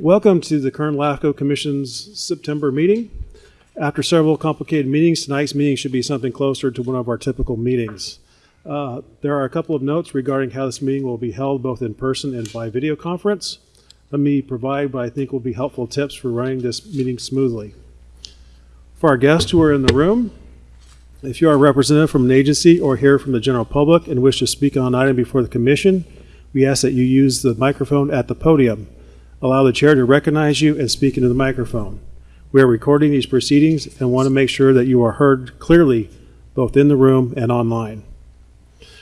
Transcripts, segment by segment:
Welcome to the Kern LAFCO Commission's September meeting. After several complicated meetings, tonight's meeting should be something closer to one of our typical meetings. Uh, There are a couple of notes regarding how this meeting will be held both in person and by video conference. Let me provide what I think will be helpful tips for running this meeting smoothly. For our guests who are in the room, if you are a representative from an agency or here from the general public and wish to speak on an item before the commission, we ask that you use the microphone at the podium. Allow the chair to recognize you and speak into the microphone. We are recording these proceedings and want to make sure that you are heard clearly both in the room and online.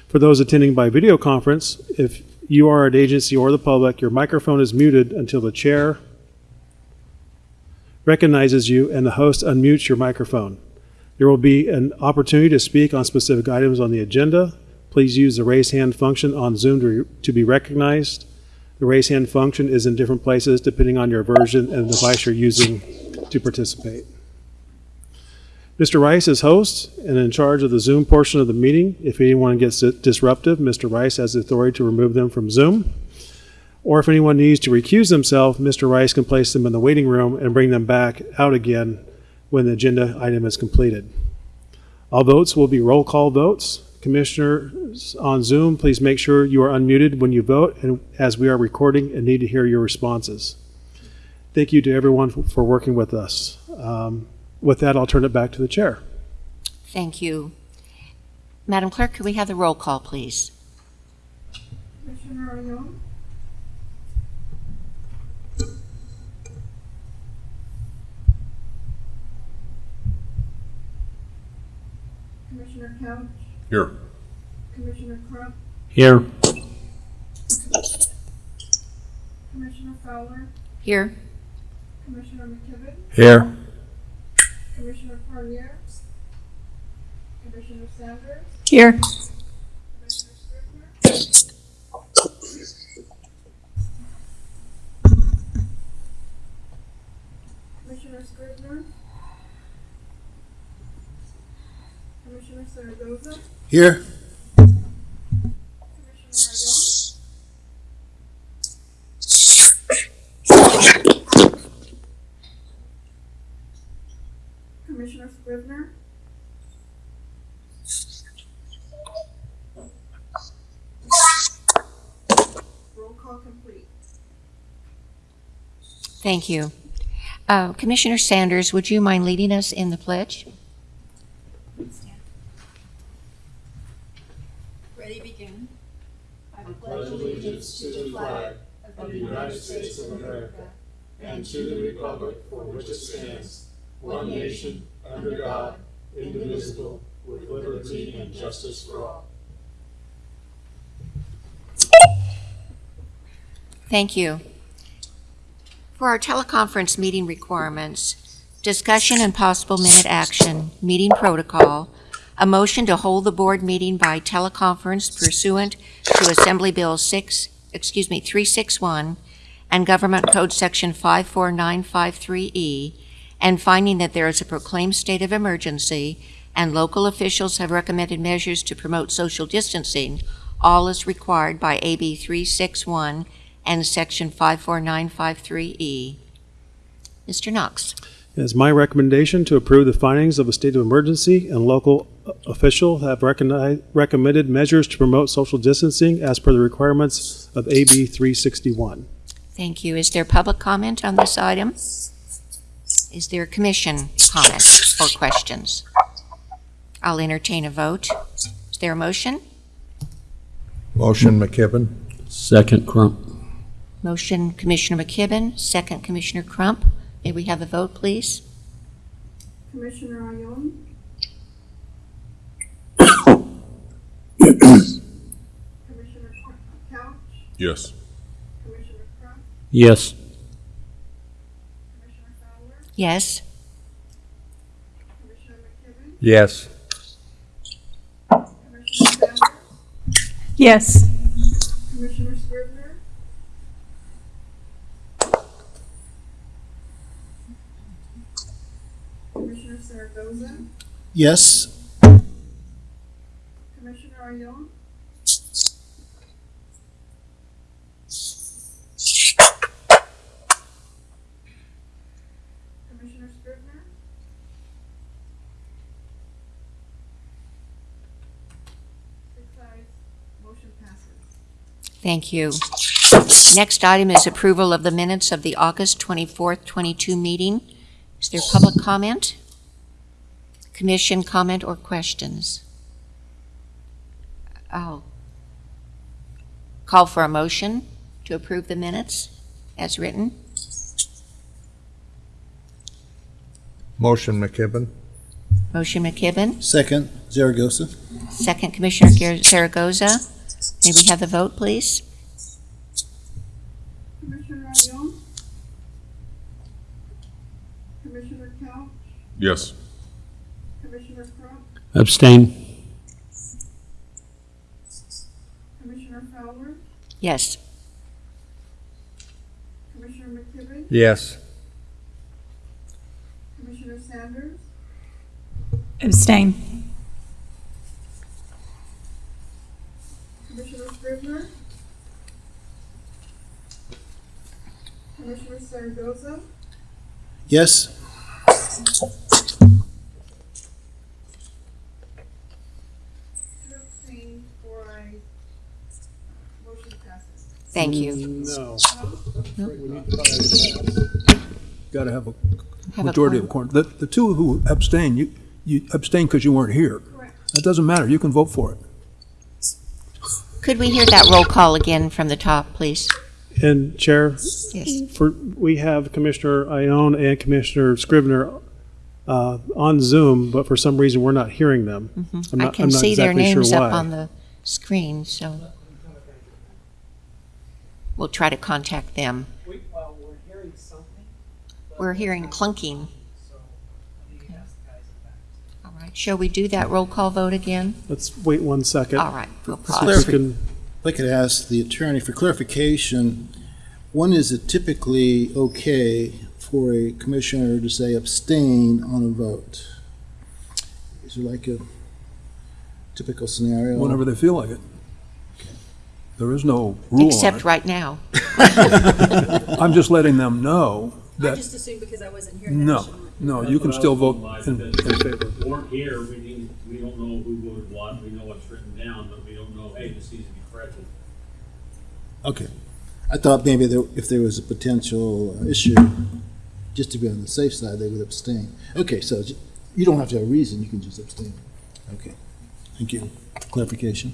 For those attending by video conference, if you are an agency or the public, your microphone is muted until the chair recognizes you and the host unmutes your microphone. There will be an opportunity to speak on specific items on the agenda. Please use the raise hand function on Zoom to, to be recognized. The raise hand function is in different places depending on your version and the device you're using to participate. Mr. Rice is host and in charge of the Zoom portion of the meeting. If anyone gets disruptive, Mr. Rice has the authority to remove them from Zoom. Or if anyone needs to recuse themselves, Mr. Rice can place them in the waiting room and bring them back out again when the agenda item is completed. All votes will be roll call votes. Commissioners on Zoom, please make sure you are unmuted when you vote and as we are recording and need to hear your responses. Thank you to everyone for- for working with us. Um, With that, I'll turn it back to the chair. Thank you. Madam Clerk, could we have the roll call, please? Commissioner Arnold? Commissioner Couch? Here. Commissioner Crump? Here. Commissioner Fowler? Here. Commissioner McKibben? Here. Commissioner Carrier? Commissioner Sanders? Here. Commissioner Scrivener? Commissioner Scrivener? Commissioner Zaragoza? Here. Commissioner Arnold? Scrivener? Roll call complete. Thank you. Uh, Commissioner Sanders, would you mind leading us in the pledge? Thank you. For our teleconference meeting requirements, discussion and possible minute action, meeting protocol, a motion to hold the board meeting by teleconference pursuant to Assembly Bill 6, excuse me, 361 and Government Code Section 54953E, E, and finding that there is a proclaimed state of emergency and local officials have recommended measures to promote social distancing, all is required by AB 361 and Section 54953E. Mr. Knox. It is my recommendation to approve the findings of a state of emergency and local uh, official have recognized, recommended measures to promote social distancing as per the requirements of AB 361. Thank you. Is there public comment on this item? Is there commission comment or questions? I'll entertain a vote. Is there a motion? Motion McKibben. Second Crump. Motion Commissioner McKibben, second Commissioner Crump. May we have a vote, please? Commissioner Arnold? Commissioner Couch? Yes. Commissioner Crump? Yes. Commissioner Fowler? Yes. Commissioner McKibben? Yes. Commissioner Sanders? Yes. Commissioner Rosen? Yes. Commissioner Aryon? Commissioner Scrivener? Motion passes. Thank you. Next item is approval of the minutes of the August 24th, 22 meeting. Is there public comment? Commission comment or questions? I'll call for a motion to approve the minutes as written. Motion McKibben. Motion McKibben, Second, Zaragoza. second Commissioner Gar- Zaragoza. May we have the vote, please? Commissioner Ion? Commissioner Couch? Yes. Commissioner Crump? Abstain. Commissioner Fowler? Yes. Commissioner McKibben? Yes. Commissioner Sanders? Abstain. Commissioner Scrivener? Commissioner Zaragoza? Yes. Two abstain, four ayes. Motion passes. Thank you. No. got to have a Have a majority of the quorum. quorum. The, the two who abstain, you, you abstain because you weren't here. Correct. That doesn't matter, you can vote for it. Could we hear that roll call again from the top, please? And Chair, Yes. for, we have Commissioner Ione and Commissioner Scrivener uh, on Zoom, but for some reason, we're not hearing them. I'm Mm-hmm. I not- can I'm not see their exactly sure names up on the screen, so. We'll try to contact them. We, well, we're hearing something. We're hearing clunking. So, I need to ask the guys in the back. All right, shall we do that roll call vote again? Let's wait one second. All right, we'll pause. if can- I could ask the attorney for clarification, when is it typically okay for a commissioner to say abstain on a vote? Is there like a typical scenario? Whenever they feel like it. There is no rule on Except it. right now. I'm just letting them know I that, just assumed because I wasn't here. that I no, shouldn't. no, you can still vote in, in favor. weren't here, we didn't, we don't know who voted what, we know what's written down, but we don't know, hey, this needs to be corrected. Okay. I thought maybe there, if there was a potential issue, just to be on the safe side, they would abstain. Okay, so j- you don't have to have a reason, you can just abstain. Okay, thank you. Clarification.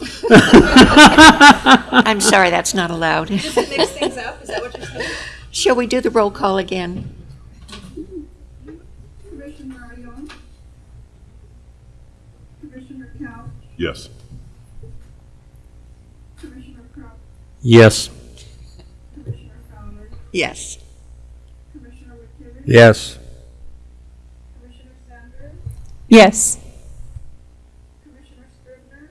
I'm sorry, that's not allowed. Does it mix things up? Is that what you're saying? Shall we do the roll call again? Commissioner Ion? Commissioner Couch? Yes. Commissioner Crump? Yes. Commissioner Fowler? Yes. Commissioner McKibben? Yes. Commissioner Sanders? Yes. Commissioner Scrivener?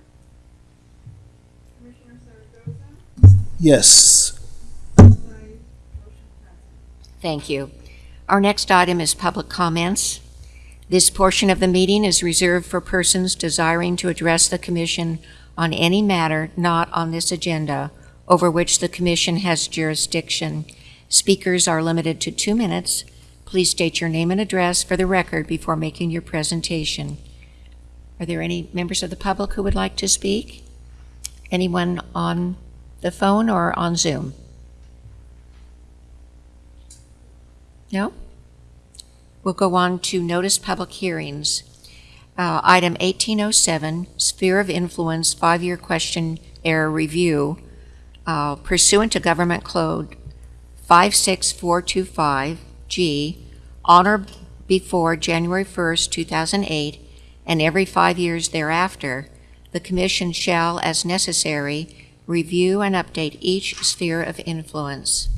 Commissioner Zaragoza? Yes. Thank you. Our next item is public comments. This portion of the meeting is reserved for persons desiring to address the commission on any matter not on this agenda over which the commission has jurisdiction. Speakers are limited to two minutes. Please state your name and address for the record before making your presentation. Are there any members of the public who would like to speak? Anyone on the phone or on Zoom? No? We'll go on to notice public hearings. Uh, Item 1807, Sphere of Influence Five-Year Questionnaire Review uh, pursuant to Government Code 56425G, on or before January 1st, 2008, and every five years thereafter, the Commission shall, as necessary, review and update each sphere of influence.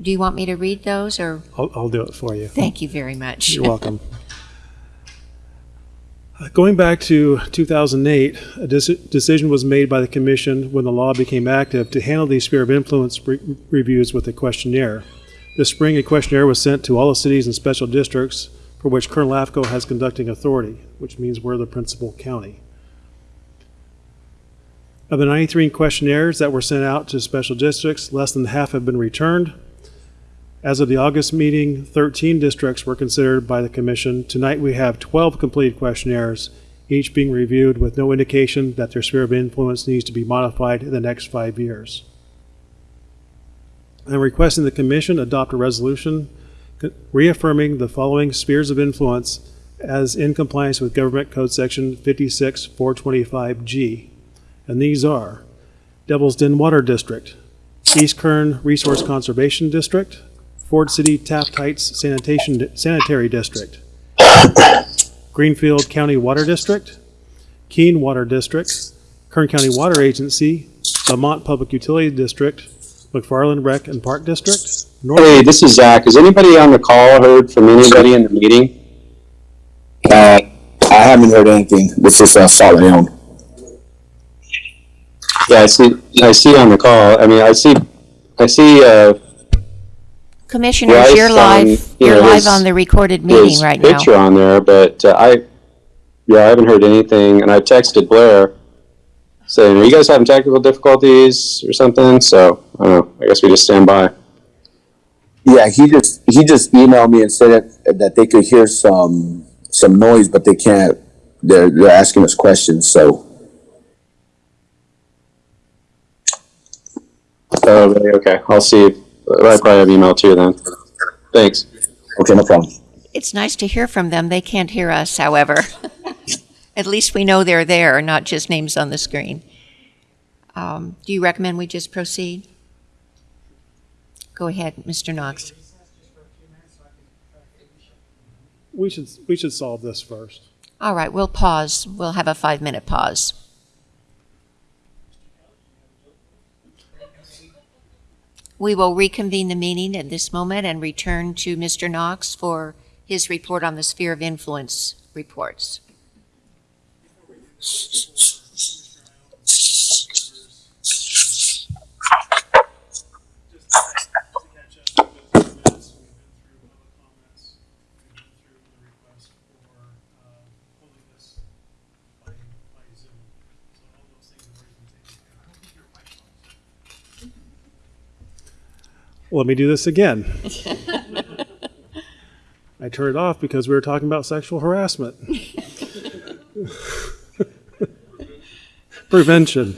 Do you want me to read those, or I'll, I'll do it for you. Thank you very much. You're welcome. Uh, Going back to 2008, a deci- decision was made by the commission when the law became active to handle these sphere of influence re- reviews with a questionnaire. This spring, a questionnaire was sent to all the cities and special districts for which Kern LAFCO has conducting authority, which means we're the principal county. Of the 93 questionnaires that were sent out to special districts, less than half have been returned. As of the August meeting, 13 districts were considered by the commission. Tonight, we have 12 completed questionnaires, each being reviewed with no indication that their sphere of influence needs to be modified in the next five years. I'm requesting the Commission adopt a resolution reaffirming the following spheres of influence as in compliance with Government Code Section 56425G. And these are Devil's Den Water District, East Kern Resource Conservation District, Ford City Taft Heights Sanitation Sanitary District, Greenfield County Water District, Keene Water District, Kern County Water Agency, Lamont Public Utility District, McFarland Rec and Park District, North Hey, this is Zach. Has anybody on the call heard from anybody in the meeting? Uh, I haven't heard anything. This is uh, Solid Leon. Yeah, I see, I see on the call, I mean, I see, I see, uh, Commissioners, Rice you're on, live, you you're know, live his- on the recorded meeting his right now. picture on there, but uh, I, yeah, I haven't heard anything, and I texted Blair saying, are you guys having technical difficulties or something? So, I don't know, I guess we just stand by. Yeah, he just he just emailed me and said that, that they could hear some some noise, but they can't. They're they're asking us questions. So Oh, really? okay, I'll see. I probably have email too then. Thanks. okay, no problem. It's nice to hear from them. They can't hear us, however. At least we know they're there, not just names on the screen. Um, Do you recommend we just proceed? Go ahead, Mr. Knox. We should, we should solve this first. All right, we'll pause. We'll have a five-minute pause. We will reconvene the meeting at this moment and return to Mr. Knox for his report on the sphere of influence reports. just to catch up, we've been through public comments, we've been through the request for, uh, holding this by, by Zoom. So all those things have already been taken care of. I don't think your microphone's. Let me do this again. I turned it off because we were talking about sexual harassment. Prevention.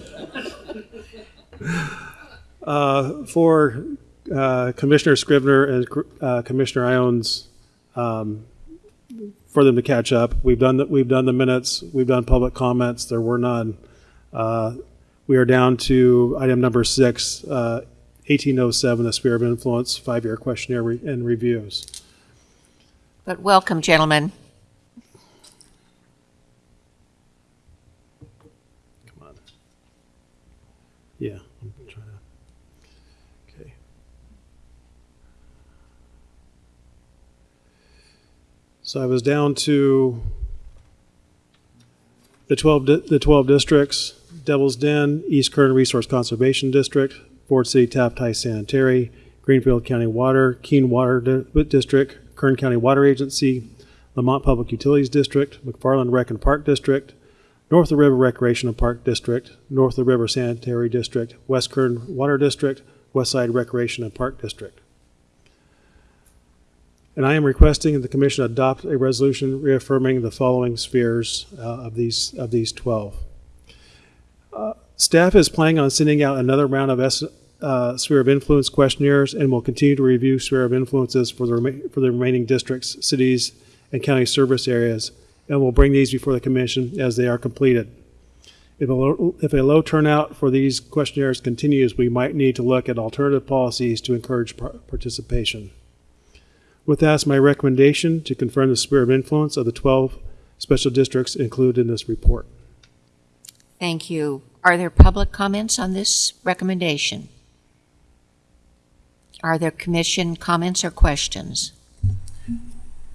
Uh, For uh, Commissioner Scrivener and uh, Commissioner Iones, um, for them to catch up, we've done, the- we've done the minutes, we've done public comments, there were none. Uh, We are down to item number six, uh, 1807, A Sphere of Influence, five-year questionnaire re- and reviews. But welcome, gentlemen. Come on. Yeah, I'm trying to, okay. So I was down to the 12, di- the 12 districts, Devil's Den, East Kern Resource Conservation District, Ford City Taft Sanitary, Greenfield County Water, Keene Water Di- District, Kern County Water Agency, Lamont Public Utilities District, McFarland Rec and Park District, North of the River Recreation and Park District, North of the River Sanitary District, West Kern Water District, West Side Recreation and Park District. And I am requesting that the commission adopt a resolution reaffirming the following spheres uh, of these, of these 12. Uh, Staff is planning on sending out another round of S- uh, sphere of influence questionnaires and will continue to review sphere of influences for the, for the remaining districts, cities, and county service areas and will bring these before the commission as they are completed. If a low, if a low turnout for these questionnaires continues, we might need to look at alternative policies to encourage participation. With that, my recommendation to confirm the sphere of influence of the 12 special districts included in this report. Thank you. Are there public comments on this recommendation? Are there commission comments or questions?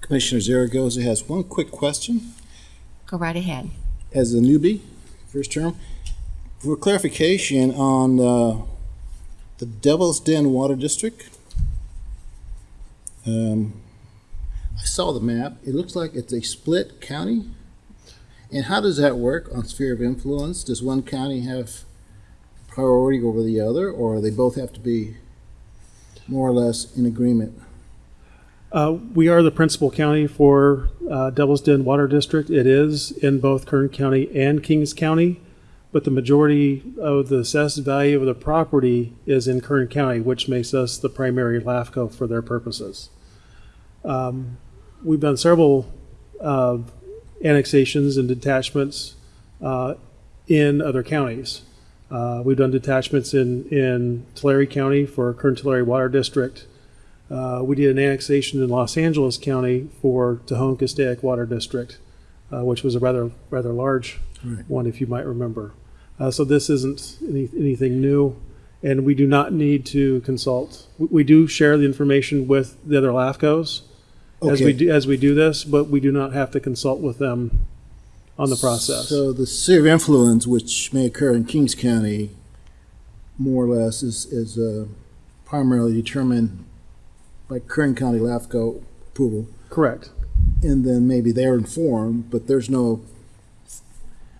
Commissioner Zaragoza has one quick question. Go right ahead. As a newbie, first term, for clarification on uh, the Devil's Den Water District. Um, I saw the map. It looks like it's a split county. And how does that work on sphere of influence? Does one county have priority over the other, or do they both have to be more or less in agreement? Uh, we are the principal county for uh, Devil's Den Water District. It is in both Kern County and Kings County, but the majority of the assessed value of the property is in Kern County, which makes us the primary LAFCO for their purposes. Um, we've done several uh, annexations and detachments uh, in other counties. Uh, we've done detachments in, in Tulare County for Kern Tulare Water District. Uh, we did an annexation in Los Angeles County for Tejon Castaic Water District, uh, which was a rather rather large Right. one, if you might remember. Uh, so this isn't any, anything new, and we do not need to consult. We, we do share the information with the other LAFCOs as we do as we do this, but we do not have to consult with them on the process. So the sphere of influence, which may occur in Kings County, more or less, is, is uh, primarily determined by Kern County LAFCO approval, Correct. and then maybe they're informed, but there's no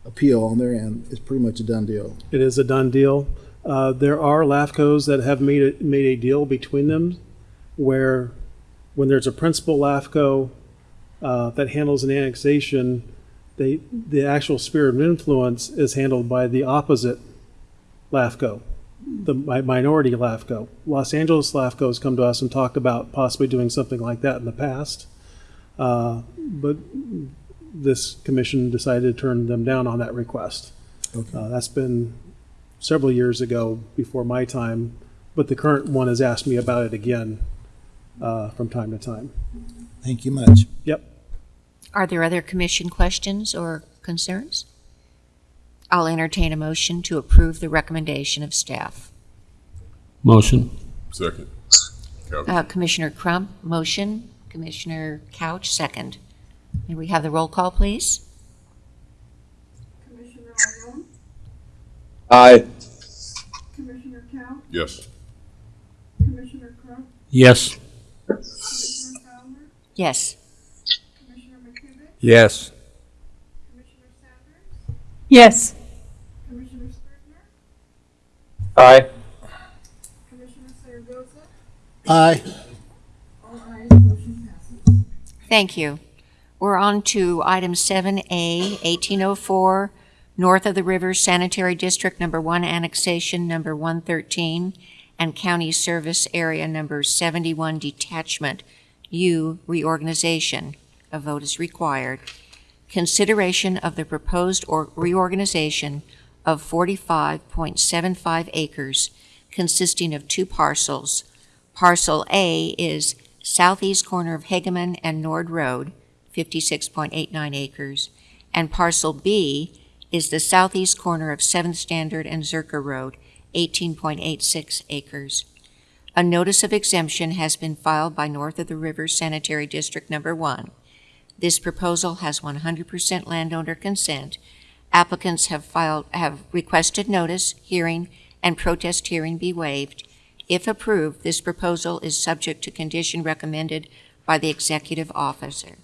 appeal on their end. It's pretty much a done deal. It is a done deal. Uh, there are LAFCOs that have made a, made a deal between them where when there's a principal LAFCO uh, that handles an annexation, they, the actual sphere of influence is handled by the opposite LAFCO, the mi- minority LAFCO. Los Angeles LAFCO has come to us and talked about possibly doing something like that in the past. Uh, but this commission decided to turn them down on that request. Okay. Uh, that's been several years ago before my time, but the current one has asked me about it again uh, from time to time. Thank you much. Yep. Are there other commission questions or concerns? I'll entertain a motion to approve the recommendation of staff. Motion. Second. Uh, Commissioner Crump, motion. Commissioner Couch, second. May we have the roll call, please? Commissioner Argon, Aye. Commissioner Couch, Yes. Commissioner Crump, Yes. Commissioner Fowler, Yes. Commissioner McKibben, Yes. Commissioner Sanders, Yes. Commissioner Scrivener, Aye. Commissioner Zaragoza, Aye. all ayes, motion passes. Thank you. We're on to item 7A, 1804, North of the River Sanitary District Number 1 Annexation Number 113 and County Service Area Number 71 Detachment U Reorganization. A vote is required. Consideration of the proposed or reorganization of 45.75 acres consisting of two parcels. Parcel A is southeast corner of Hageman and Nord Road, 56.89 acres, and parcel B is the southeast corner of Seventh Standard and Zerker Road, 18.86 acres. A notice of exemption has been filed by North of the River Sanitary District Number One. This proposal has 100% landowner consent. Applicants have filed, have requested notice, hearing, and protest hearing be waived. If approved, this proposal is subject to condition recommended by the executive officer.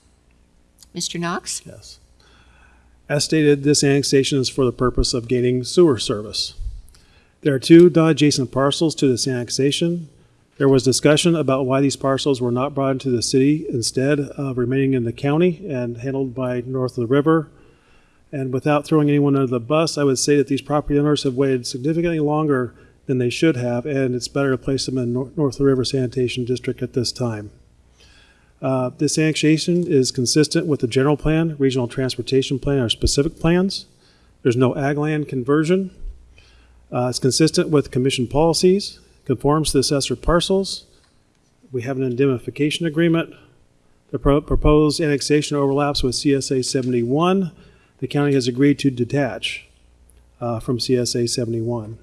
Mr. Knox? Yes. As stated, this annexation is for the purpose of gaining sewer service. There are two non-adjacent parcels to this annexation. There was discussion about why these parcels were not brought into the city instead of remaining in the county and handled by north of the river. And without throwing anyone under the bus, I would say that these property owners have waited significantly longer than they should have, and it's better to place them in north of the river sanitation district at this time. Uh, This annexation is consistent with the general plan, regional transportation plan, or specific plans. There's no ag land conversion. Uh, It's consistent with commission policies, conforms to the assessor parcels. We have an indemnification agreement. The pro- proposed annexation overlaps with CSA 71. The county has agreed to detach uh, from CSA 71.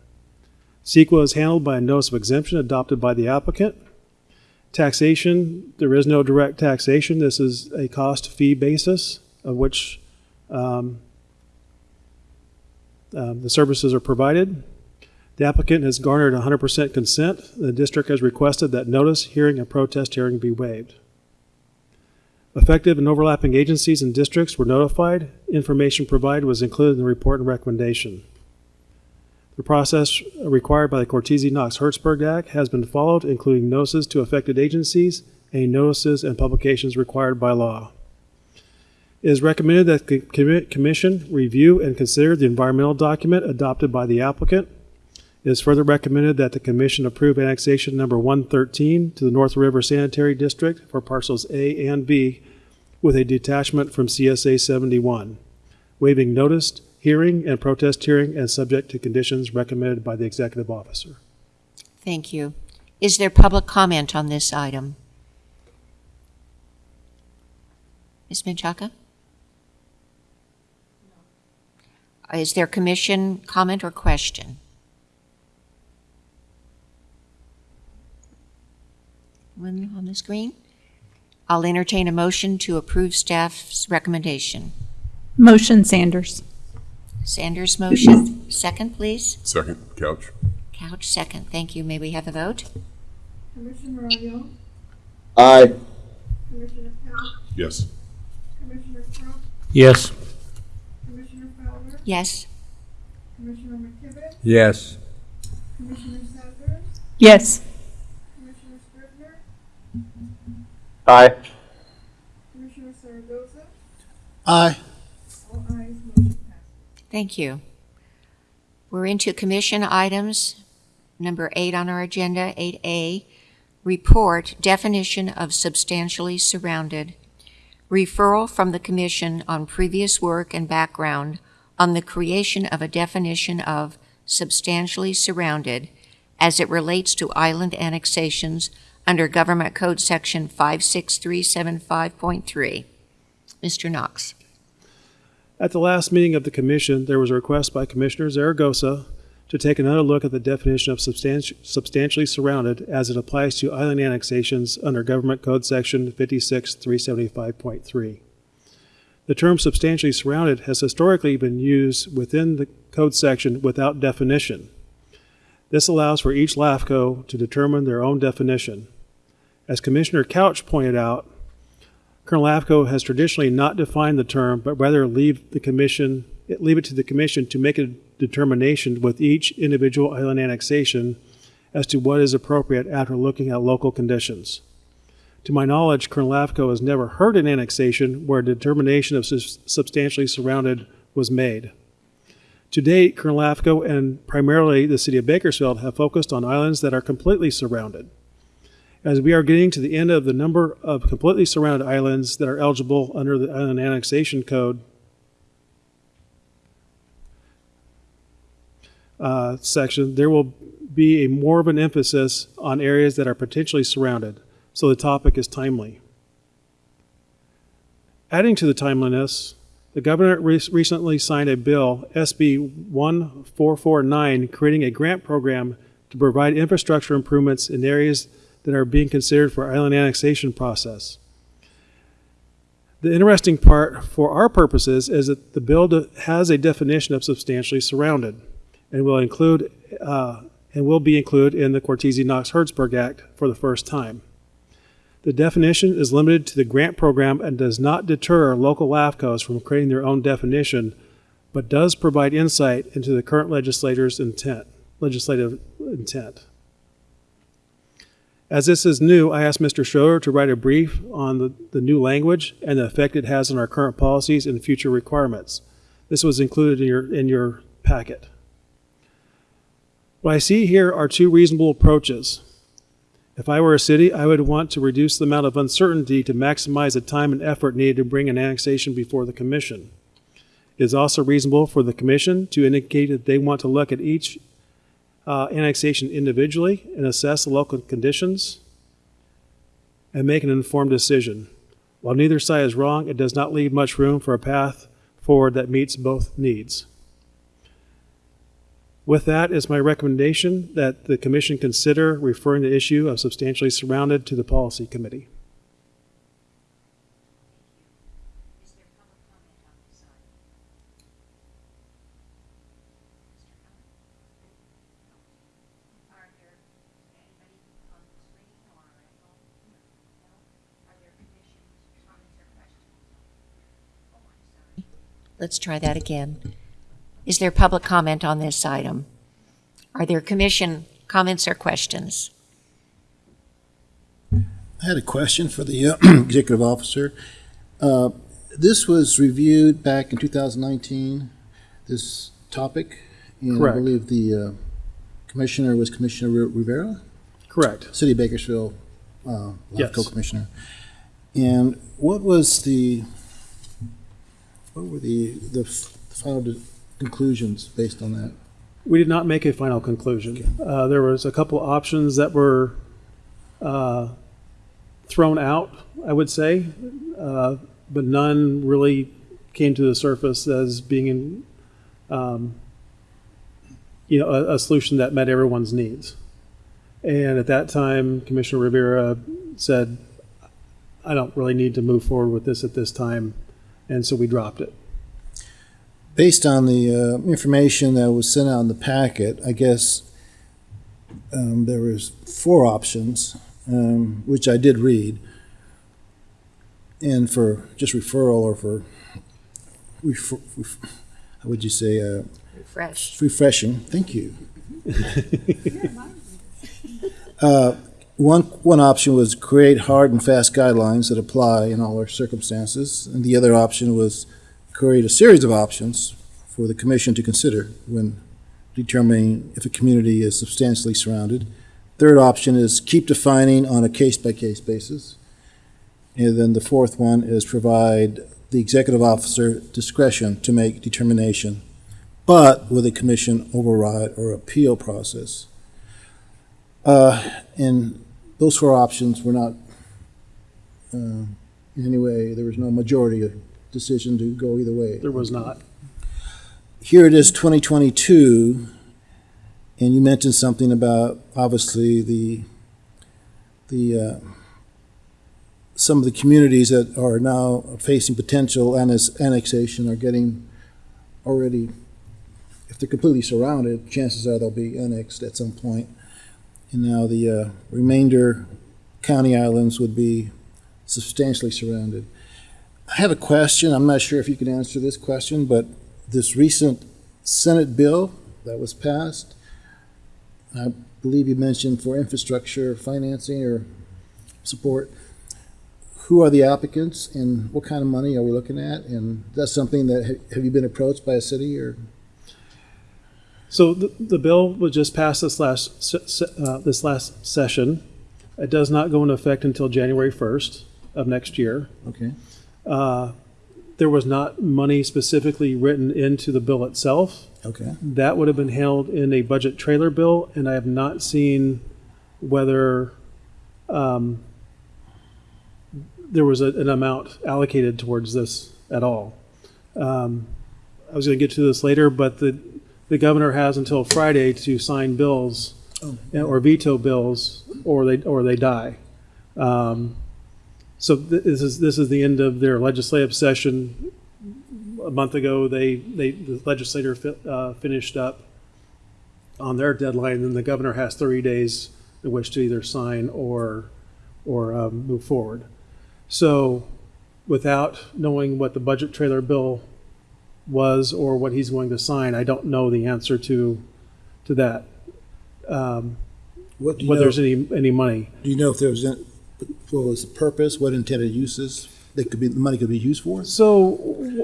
CEQA is handled by a notice of exemption adopted by the applicant. Taxation, there is no direct taxation. This is a cost fee basis of which um, um, the services are provided. The applicant has garnered 100% consent. The district has requested that notice, hearing, and protest hearing be waived. Effective and overlapping agencies and districts were notified. Information provided was included in the report and recommendation. The process required by the Cortese Knox Hertzberg Act has been followed, including notices to affected agencies any notices and publications required by law. It is recommended that the commission review and consider the environmental document adopted by the applicant. It is further recommended that the commission approve annexation number 113 to the North River Sanitary District for parcels A and B with a detachment from CSA 71, waiving notice, hearing, and protest hearing and subject to conditions recommended by the executive officer. Thank you. Is there public comment on this item? Ms. Menchaca? Is there commission comment or question? One on the screen? I'll entertain a motion to approve staff's recommendation. Motion Sanders. Sanders motion. Second, please. Second, Couch. Couch, second. Thank you. May we have a vote? Commissioner Arroyo, Aye. Commissioner Couch, Yes. Commissioner Crump, Yes. Commissioner Fowler, Yes. Commissioner McKibben, Yes. Commissioner Sanders, Yes. Commissioner Scrivener, Aye. Commissioner Zaragoza, Aye. all ayes, motion passes. Thank you. We're into commission items. Number eight on our agenda, 8A, report definition of substantially surrounded. Referral from the commission on previous work and background on the creation of a definition of substantially surrounded as it relates to island annexations under Government Code Section 56375.3. Mr. Knox. At the last meeting of the commission, there was a request by Commissioner Zaragoza to take another look at the definition of substanti- substantially surrounded as it applies to island annexations under Government Code Section 56375.3. The term substantially surrounded has historically been used within the code section without definition. This allows for each LAFCO to determine their own definition. As Commissioner Couch pointed out, Kern LAFCO has traditionally not defined the term, but rather leave the commission, leave it to the commission to make a determination with each individual island annexation as to what is appropriate after looking at local conditions. To my knowledge, Kern LAFCO has never heard an annexation where a determination of substantially surrounded was made. To date, Kern LAFCO and primarily the city of Bakersfield have focused on islands that are completely surrounded. As we are getting to the end of the number of completely surrounded islands that are eligible under the Island Annexation Code uh, section, there will be a more of an emphasis on areas that are potentially surrounded, so the topic is timely. Adding to the timeliness, the governor re- recently signed a bill, SB 1449, creating a grant program to provide infrastructure improvements in areas that are being considered for island annexation process. The interesting part for our purposes is that the bill has a definition of substantially surrounded and will include uh, and will be included in the Cortese Knox Hertzberg Act for the first time. The definition is limited to the grant program and does not deter local LAFCOs from creating their own definition, but does provide insight into the current legislator's intent, legislative intent. As this is new, I asked Mr. Schroeder to write a brief on the, the new language and the effect it has on our current policies and future requirements. This was included in your, in your packet. What I see here are two reasonable approaches. If I were a city, I would want to reduce the amount of uncertainty to maximize the time and effort needed to bring an annexation before the commission. It is also reasonable for the commission to indicate that they want to look at each uh, annexation individually and assess the local conditions and make an informed decision. While neither side is wrong, it does not leave much room for a path forward that meets both needs. With that is my recommendation that the commission consider referring the issue of substantially surrounded to the policy committee. Are there anybody on the screen or at home? No? Are there commissions, comments, or questions? Oh, I'm sorry. Let's try that again. Is there public comment on this item? Are there commission comments or questions? I had a question for the uh, executive officer. Uh, This was reviewed back in 2019, this topic. And I believe the uh, commissioner was Commissioner Rivera, Correct. City of Bakersfield, uh, Yes. co-commissioner. And what was the, what were the, the final conclusions based on that? We did not make a final conclusion. Uh, there was a couple options that were uh, thrown out, I would say, uh, but none really came to the surface as being, um, you know, a, a solution that met everyone's needs. And at that time, Commissioner Rivera said, "I don't really need to move forward with this at this time," and so we dropped it. Based on the uh, information that was sent out in the packet, I guess um, there was four options, um, which I did read. And for just referral or for, refer- ref- how would you say, uh, Refresh. refreshing, thank you. Uh, One, one option was create hard and fast guidelines that apply in all our circumstances, and the other option was create a series of options for the commission to consider when determining if a community is substantially surrounded. Third option is keep defining on a case-by-case basis. And then the fourth one is provide the executive officer discretion to make determination, but with a commission override or appeal process. Uh, And those four options were not, uh, in any way, there was no majority decision to go either way. There was not. Here it is, 2022, and you mentioned something about, obviously, the, the, uh, some of the communities that are now facing potential annex- annexation are getting already, if they're completely surrounded, chances are they'll be annexed at some point. And now the uh, remainder county islands would be substantially surrounded. I have a question. I'm not sure if you can answer this question, but this recent Senate bill that was passed, I believe you mentioned for infrastructure financing or support. Who are the applicants and what kind of money are we looking at? And that's something that, have you been approached by a city or? So the, the bill was just passed this last, se- se- uh, this last session. It does not go into effect until January 1st of next year. Okay. Uh, There was not money specifically written into the bill itself. Okay. That would have been held in a budget trailer bill, and I have not seen whether um, there was a- an amount allocated towards this at all. Um, I was going to get to this later, but the, the governor has until Friday to sign bills Oh. or veto bills, or they, or they die. Um, So th- this is, this is the end of their legislative session. A month ago, they, they, the legislator fi- uh, finished up on their deadline, and the governor has 30 days in which to either sign or, or um, move forward. So without knowing what the budget trailer bill was or what he's going to sign, I don't know the answer to, to that. Um, What do you Whether know, there's any, any money. Do you know if there was, any, what was the purpose, what intended uses that could be, the money could be used for? So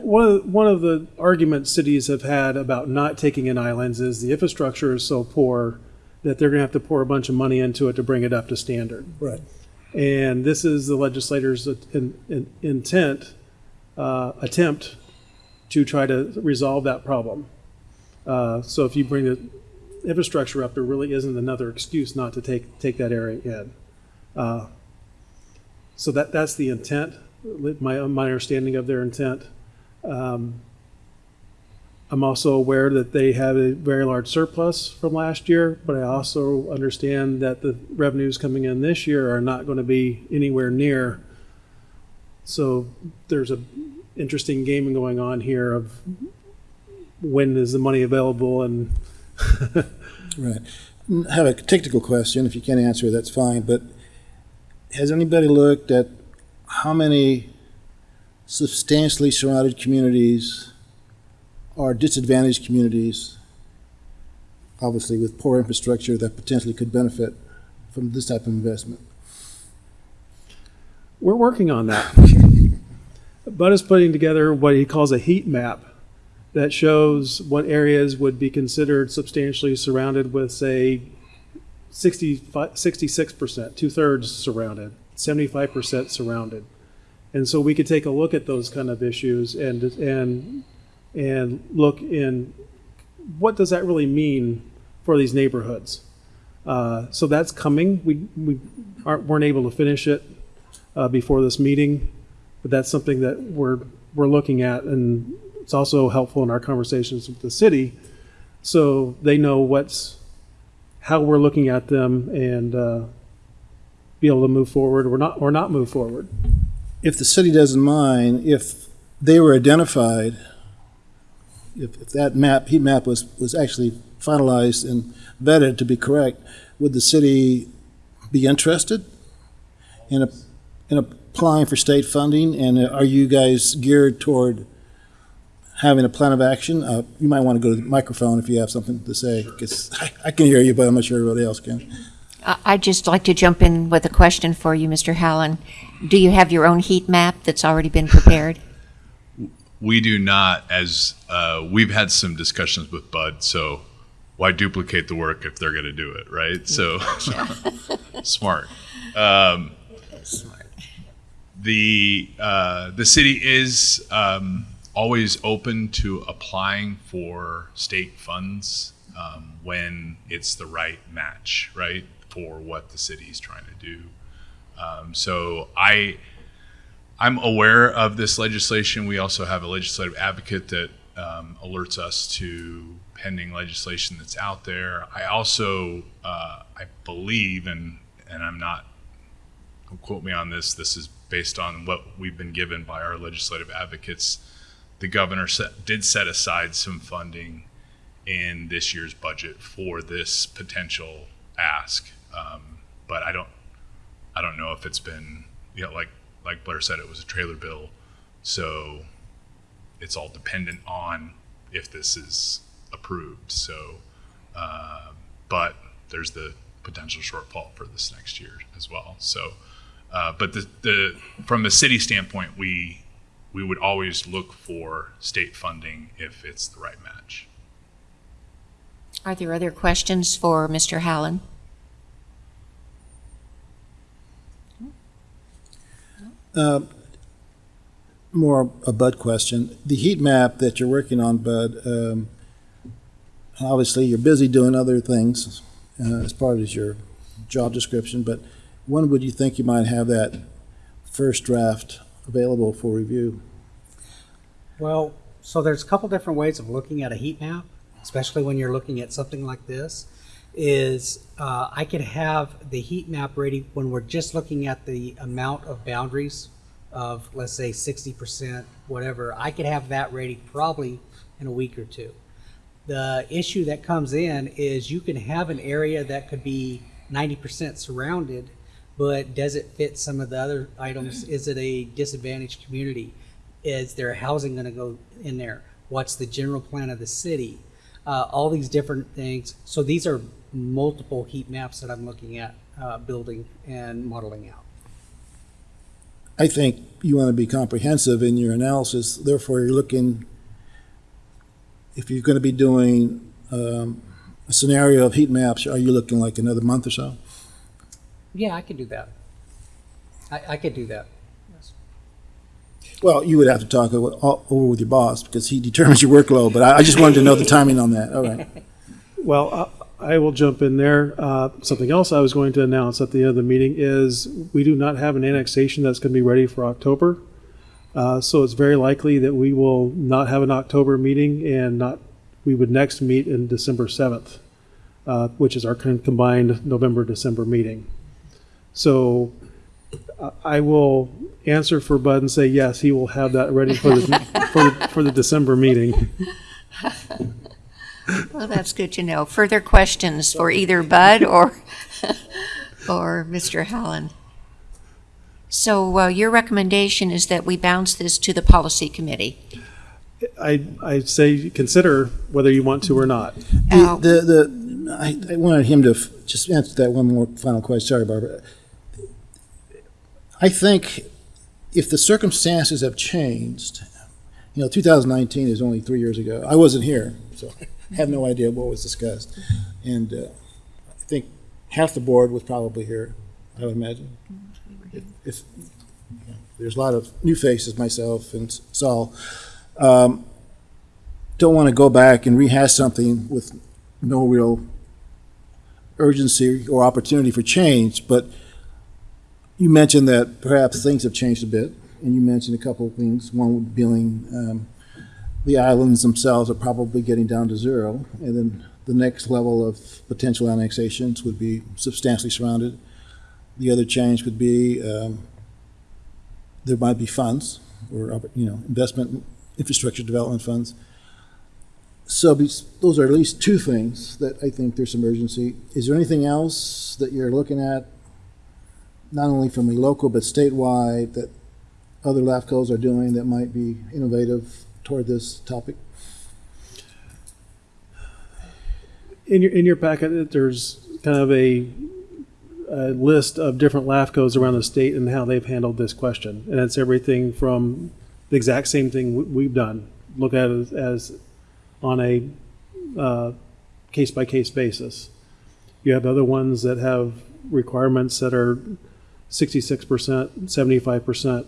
one of, one of the arguments cities have had about not taking in islands is the infrastructure is so poor that they're going to have to pour a bunch of money into it to bring it up to standard. Right. And this is the legislators' in, in, intent, uh, attempt to try to resolve that problem. Uh, so if you bring the infrastructure up, there really isn't another excuse not to take, take that area in. Uh, so that, that's the intent, my, my understanding of their intent. Um, I'm also aware that they have a very large surplus from last year, but I also understand that the revenues coming in this year are not going to be anywhere near. So there's a interesting game going on here of when is the money available and Right. I have a technical question. If you can't answer, it, that's fine. But has anybody looked at how many substantially surrounded communities are disadvantaged communities, obviously with poor infrastructure that potentially could benefit from this type of investment? We're working on that. Bud is putting together what he calls a heat map that shows what areas would be considered substantially surrounded with, say, 65, 66%, two thirds surrounded, 75% surrounded. And so we could take a look at those kind of issues and, and, and look in what does that really mean for these neighborhoods? Uh, so that's coming. We, we aren't, weren't able to finish it uh, before this meeting, but that's something that we're, we're looking at and it's also helpful in our conversations with the city. So they know what's, how we're looking at them and uh, be able to move forward or not, or not move forward. If the city doesn't mind, if they were identified, if, if that map, heat map was, was actually finalized and vetted to be correct, would the city be interested in, a, in applying for state funding? And are you guys geared toward having a plan of action? Uh, you might want to go to the microphone if you have something to say, because I, I can hear you, but I'm not sure everybody else can. I- I'd just like to jump in with a question for you, Mr. Hallen. Do you have your own heat map that's already been prepared? We do not, as uh, we've had some discussions with Bud. So why duplicate the work if they're going to do it, right? So smart. Um, the uh, the city is um, always open to applying for state funds um, when it's the right match, right, for what the city is trying to do. Um, so I. I'm aware of this legislation. We also have a legislative advocate that um, alerts us to pending legislation that's out there. I also, uh, I believe, and and I'm not, don't quote me on this. This is based on what we've been given by our legislative advocates. The governor set, did set aside some funding in this year's budget for this potential ask, um, but I don't, I don't know if it's been, you know, like like Blair said, it was a trailer bill, so it's all dependent on if this is approved. So, uh, but there's the potential shortfall for this next year as well. So, uh, but the, the from a city standpoint, we we would always look for state funding if it's the right match. Are there other questions for Mr. Hallen? Uh, more a Bud question. The heat map that you're working on, Bud, um, obviously you're busy doing other things uh, as part of your job description, but when would you think you might have that first draft available for review? Well, so there's a couple different ways of looking at a heat map, especially when you're looking at something like this. Is uh, I could have the heat map ready when we're just looking at the amount of boundaries of, let's say, 60%, whatever. I could have that ready probably in a week or two. The issue that comes in is you can have an area that could be 90% surrounded, but does it fit some of the other items? Is it a disadvantaged community? Is there housing going to go in there? What's the general plan of the city? Uh, all these different things. So these are multiple heat maps that I'm looking at uh, building and modeling out. I think you want to be comprehensive in your analysis. Therefore, you're looking, if you're going to be doing um, a scenario of heat maps, are you looking like another month or so? Yeah, I could do that. I, I could do that. Well, you would have to talk o- o- over with your boss because he determines your workload, but I I just wanted to know the timing on that. All right. Well, I I will jump in there. Uh, Something else I was going to announce at the end of the meeting is we do not have an annexation that's going to be ready for October. Uh, So it's very likely that we will not have an October meeting and not, we would next meet in December 7th, uh, which is our combined November-December meeting. So I- I will answer for Bud and say, yes, he will have that ready for the, for the, for the December meeting. Well, that's good to know. Further questions for either Bud or, or Mr. Hallen? So uh, your recommendation is that we bounce this to the policy committee? I, I say consider whether you want to or not. Uh, The, the, the, I, I wanted him to f- just answer that one more final question. Sorry, Barbara. I think if the circumstances have changed, you know, 2019 is only three years ago. I wasn't here, so I have no idea what was discussed. And uh, I think half the board was probably here, I would imagine. If, if, you know, there's a lot of new faces, myself and Saul. Um, Don't want to go back and rehash something with no real urgency or opportunity for change, but you mentioned that perhaps things have changed a bit, and you mentioned a couple of things. One being um, the islands themselves are probably getting down to zero, and then the next level of potential annexations would be substantially surrounded. The other change would be um, there might be funds or you know investment infrastructure development funds. So those are at least two things that I think there's some urgency. Is there anything else that you're looking at not only from the local but statewide that other LAFCOs are doing that might be innovative toward this topic? In your, in your packet, there's kind of a, a list of different LAFCOs around the state and how they've handled this question. And it's everything from the exact same thing we- we've done, look at it as on a uh, case-by-case basis. You have other ones that have requirements that are sixty-six percent, seventy-five percent,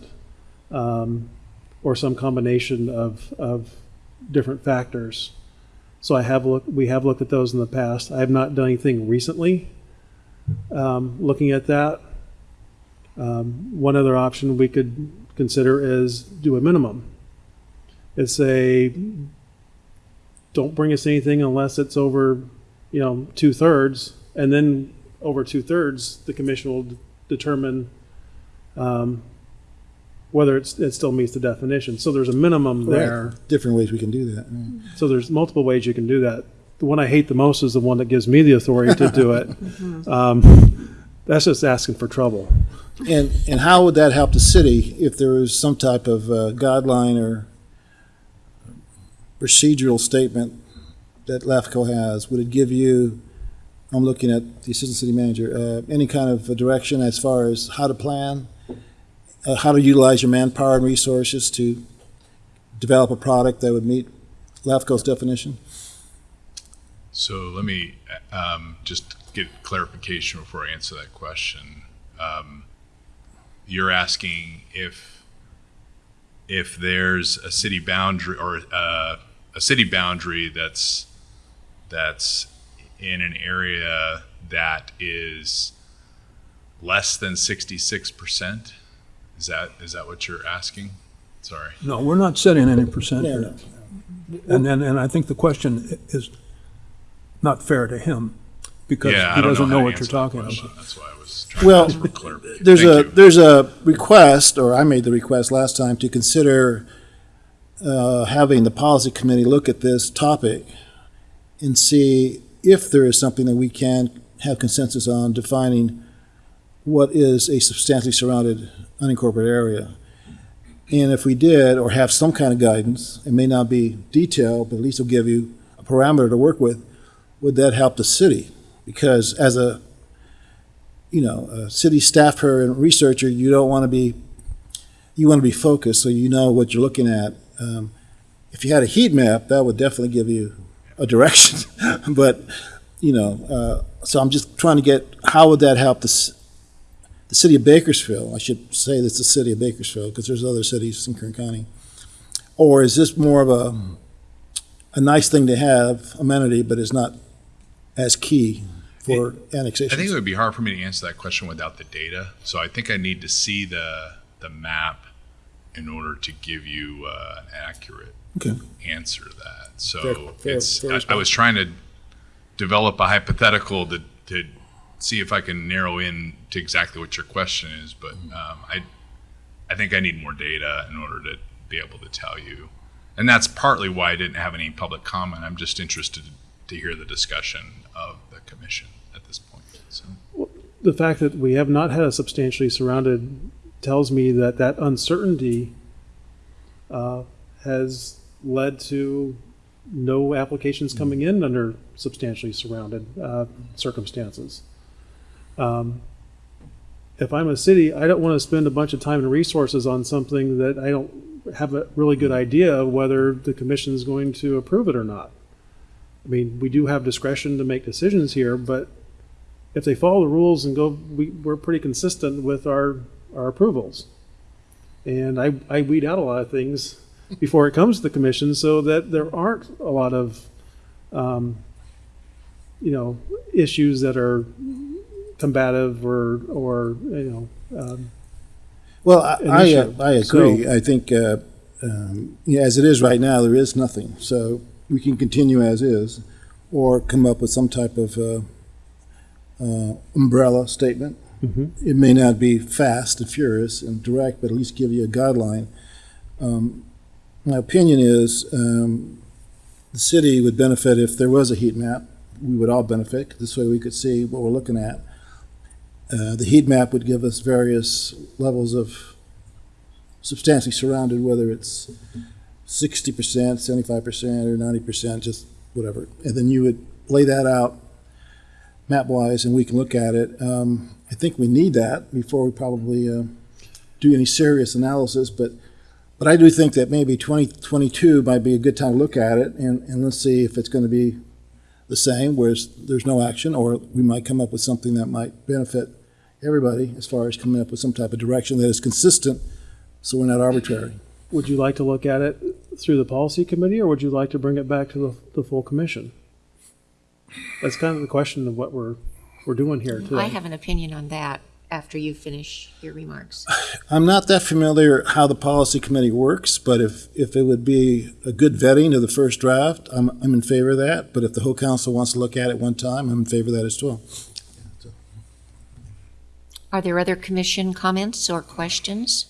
um, or some combination of, of different factors. So I have looked, we have looked at those in the past. I have not done anything recently, um, looking at that. Um, one other option we could consider is do a minimum. It's a, don't bring us anything unless it's over, you know, two thirds, and then over two thirds, the commission will determine, um, whether it's, it still meets the definition. So there's a minimum there. Different ways we can do that. right. So there's multiple ways you can do that. The one I hate the most is the one that gives me the authority to do it. Um, that's just asking for trouble. And, and how would that help the city if there was some type of uh, guideline or procedural statement that LAFCO has? Would it give you, I'm looking at the assistant city manager, uh, any kind of direction as far as how to plan, uh, how to utilize your manpower and resources to develop a product that would meet LAFCO's definition? So let me um, just get clarification before I answer that question. Um, you're asking if if there's a city boundary or uh, a city boundary that's that's in an area that is less than 66%. Is that is that what you're asking? Sorry. No, we're not setting any percent No, here. no. And then, and I think the question is not fair to him because Yeah, he doesn't know know what you're talking about. That's why I was trying Well, to get clarification. There's Thank a, you. there's a request, or I made the request last time, to consider uh, having the policy committee look at this topic and see if there is something that we can have consensus on defining what is a substantially surrounded unincorporated area. And if we did, or have some kind of guidance, it may not be detailed, but at least it'll give you a parameter to work with, would that help the city? Because as a you know, a city staffer and researcher, you don't want to be, you want to be focused so you know what you're looking at. Um, if you had a heat map, that would definitely give you a direction. but, you know, uh, so I'm just trying to get how would that help the, the city of Bakersfield? I should say that's the city of Bakersfield because there's other cities in Kern County. Or is this more of a, a nice thing to have amenity, but it's not as key for annexation? I think it would be hard for me to answer that question without the data. So I think I need to see the the map in order to give you uh, an accurate Okay. answer that. So Fair- fair- it's fair I, I was trying to develop a hypothetical to to see if I can narrow in to exactly what your question is, but Mm-hmm. um, I I think I need more data in order to be able to tell you. And that's partly why I didn't have any public comment. I'm just interested to hear the discussion of the commission at this point. So. the fact that we have not had a substantially surrounded tells me that that uncertainty uh, has led to no applications coming in under substantially surrounded uh, circumstances. Um, if I'm a city, I don't want to spend a bunch of time and resources on something that I don't have a really good idea of whether the commission is going to approve it or not. I mean, we do have discretion to make decisions here, but if they follow the rules and go, we, we're pretty consistent with our, our approvals. And I, I weed out a lot of things before it comes to the commission so that there aren't a lot of, um, you know, issues that are combative or, or, you know, um, Well, I, I, uh. I agree. I think, uh, um, yeah, as it is right now, there is nothing. So we can continue as is or come up with some type of, uh, uh, umbrella statement. Mhm. It may not be fast and furious and direct, but at least give you a guideline. Um, my opinion is, um, the city would benefit if there was a heat map. We would all benefit. This way we could see what we're looking at. Uh, the heat map would give us various levels of substantially surrounded, whether it's sixty percent, seventy-five percent, or ninety percent, just whatever. And then you would lay that out map-wise, and we can look at it. Um, I think we need that before we probably uh, do any serious analysis, but but I do think that maybe twenty twenty-two might be a good time to look at it, and, and let's see if it's going to be the same, whereas there's no action, or we might come up with something that might benefit everybody as far as coming up with some type of direction that is consistent, so we're not arbitrary. would you like to look at it through the policy committee or would you like to bring it back to the, the full commission? That's kind of the question of what we're, we're doing here today. I have an opinion on that after you finish your remarks. I'm not that familiar how the policy committee works, but if, if it would be a good vetting of the first draft, I'm, I'm in favor of that. But if the whole council wants to look at it one time, I'm in favor of that as well. Are there other commission comments or questions?